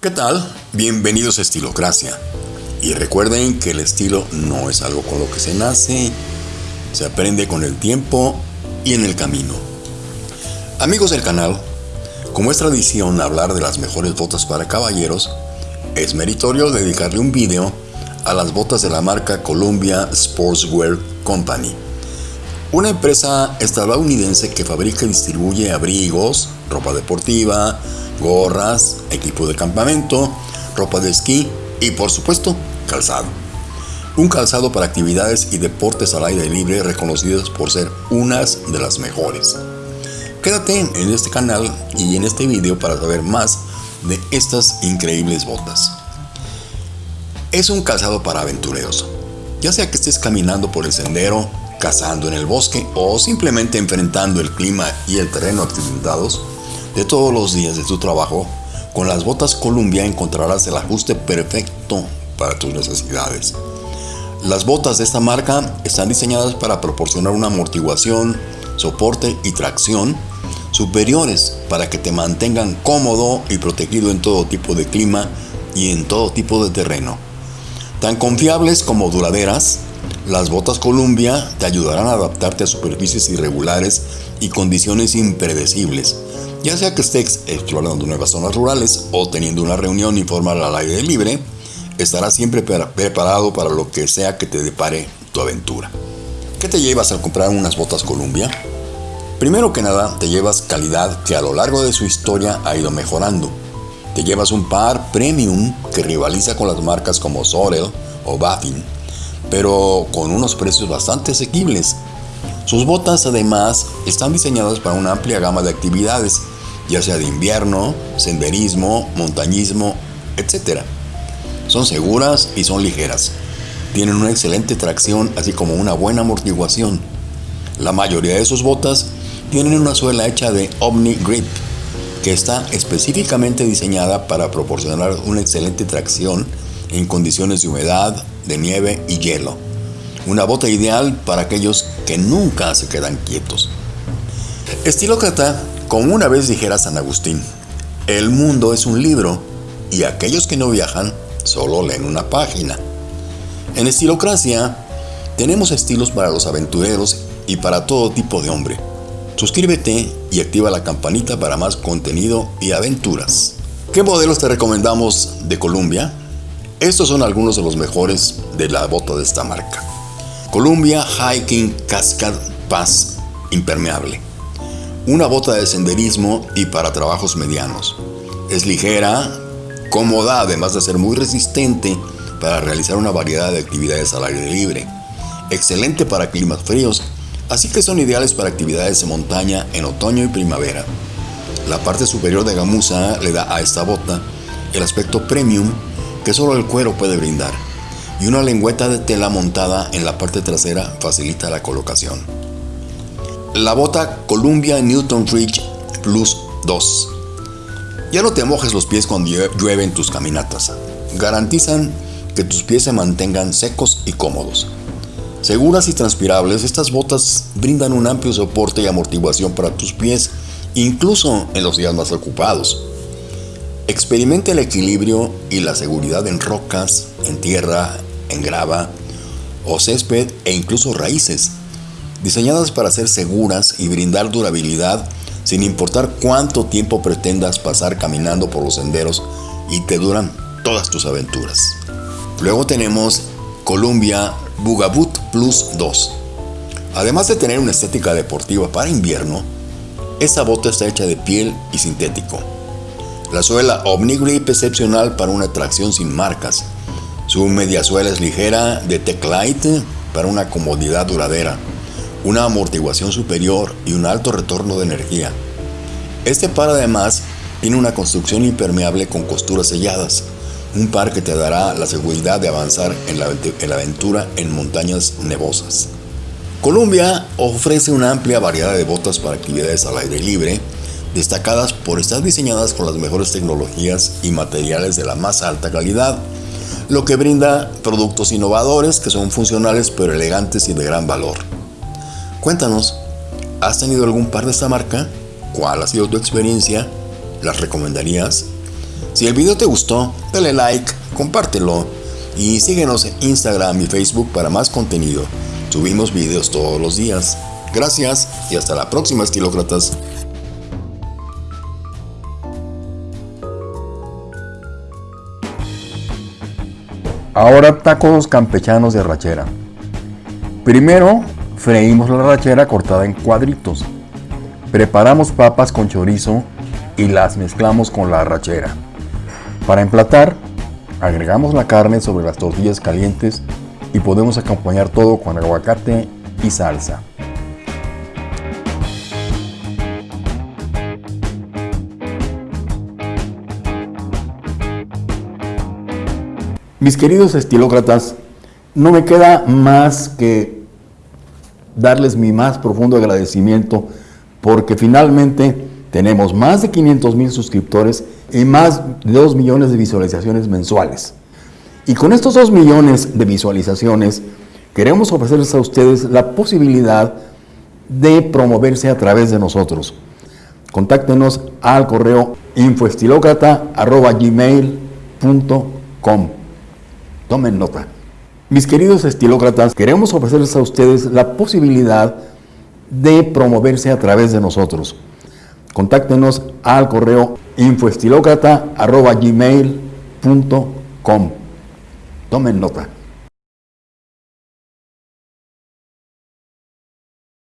¿Qué tal? Bienvenidos a Estilocracia. Y recuerden que el estilo no es algo con lo que se nace, se aprende con el tiempo y en el camino. Amigos del canal, como es tradición hablar de las mejores botas para caballeros, es meritorio dedicarle un video a las botas de la marca Columbia Sportswear Company, una empresa estadounidense que fabrica y distribuye abrigos, ropa deportiva, gorras, equipo de campamento, ropa de esquí y por supuesto calzado. Un calzado para actividades y deportes al aire libre reconocidos por ser unas de las mejores. Quédate en este canal y en este video para saber más de estas increíbles botas. Es un calzado para aventureros, ya sea que estés caminando por el sendero, cazando en el bosque o simplemente enfrentando el clima y el terreno accidentados, de todos los días de tu trabajo, con las botas Columbia encontrarás el ajuste perfecto para tus necesidades. Las botas de esta marca están diseñadas para proporcionar una amortiguación, soporte y tracción superiores para que te mantengan cómodo y protegido en todo tipo de clima y en todo tipo de terreno. Tan confiables como duraderas, las botas Columbia te ayudarán a adaptarte a superficies irregulares y condiciones impredecibles ya sea que estés explorando nuevas zonas rurales o teniendo una reunión informal al aire libre, estarás siempre preparado para lo que sea que te depare tu aventura. ¿Qué te llevas al comprar unas botas Columbia? Primero que nada, te llevas calidad que a lo largo de su historia ha ido mejorando. Te llevas un par premium que rivaliza con las marcas como Sorel o Baffin, pero con unos precios bastante asequibles. Sus botas además están diseñadas para una amplia gama de actividades ya sea de invierno, senderismo, montañismo, etc. Son seguras y son ligeras. Tienen una excelente tracción así como una buena amortiguación. La mayoría de sus botas tienen una suela hecha de Omni Grip, que está específicamente diseñada para proporcionar una excelente tracción en condiciones de humedad, de nieve y hielo. Una bota ideal para aquellos que nunca se quedan quietos. Estilócrata como una vez dijera San Agustín, el mundo es un libro y aquellos que no viajan solo leen una página. En Estilocracia tenemos estilos para los aventureros y para todo tipo de hombre. Suscríbete y activa la campanita para más contenido y aventuras. ¿Qué modelos te recomendamos de Columbia? Estos son algunos de los mejores de la bota de esta marca. Columbia Hiking Cascade Pass Impermeable una bota de senderismo y para trabajos medianos. Es ligera, cómoda, además de ser muy resistente para realizar una variedad de actividades al aire libre. Excelente para climas fríos, así que son ideales para actividades de montaña en otoño y primavera. La parte superior de gamuza le da a esta bota el aspecto premium solo el cuero puede brindar, y una lengüeta de tela montada en la parte trasera facilita la colocación. La bota Columbia Newton Ridge Plus 2. Ya no te mojes los pies cuando llueve en tus caminatas. Garantizan que tus pies se mantengan secos y cómodos. Seguras y transpirables, estas botas brindan un amplio soporte y amortiguación para tus pies, incluso en los días más ocupados. Experimenta el equilibrio y la seguridad en rocas, en tierra, en grava o césped e incluso raíces diseñadas para ser seguras y brindar durabilidad sin importar cuánto tiempo pretendas pasar caminando por los senderos y te duran todas tus aventuras. Luego tenemos Columbia Bugaboot Plus 2. Además de tener una estética deportiva para invierno, esta bota está hecha de piel y sintético. La suela Omni-Grip excepcional para una tracción sin marcas. Su media suela es ligera de Teclite para una comodidad duradera una amortiguación superior y un alto retorno de energía. Este par además tiene una construcción impermeable con costuras selladas, un par que te dará la seguridad de avanzar en la, aventura en montañas nevosas. Columbia ofrece una amplia variedad de botas para actividades al aire libre, destacadas por estar diseñadas con las mejores tecnologías y materiales de la más alta calidad, lo que brinda productos innovadores que son funcionales pero elegantes y de gran valor. Cuéntanos, ¿has tenido algún par de esta marca? ¿Cuál ha sido tu experiencia? ¿Las recomendarías? Si el video te gustó, dale like, compártelo y síguenos en Instagram y Facebook para más contenido. Subimos videos todos los días. Gracias y hasta la próxima, estilócratas. Ahora tacos campechanos de rachera. Primero, freímos la rachera cortada en cuadritos. Preparamos papas con chorizo y las mezclamos con la rachera. Para emplatar, agregamos la carne sobre las tortillas calientes y podemos acompañar todo con aguacate y salsa. Mis queridos estilócratas, no me queda más que darles mi más profundo agradecimiento porque finalmente tenemos más de 500 mil suscriptores y más de 2 millones de visualizaciones mensuales. Y con estos 2 millones de visualizaciones queremos ofrecerles a ustedes la posibilidad de promoverse a través de nosotros. Contáctenos al correo infoestilocrata.gmail.com Tomen nota. Mis queridos estilócratas, queremos ofrecerles a ustedes la posibilidad de promoverse a través de nosotros. Contáctenos al correo infoestilocrata.gmail.com. Tomen nota.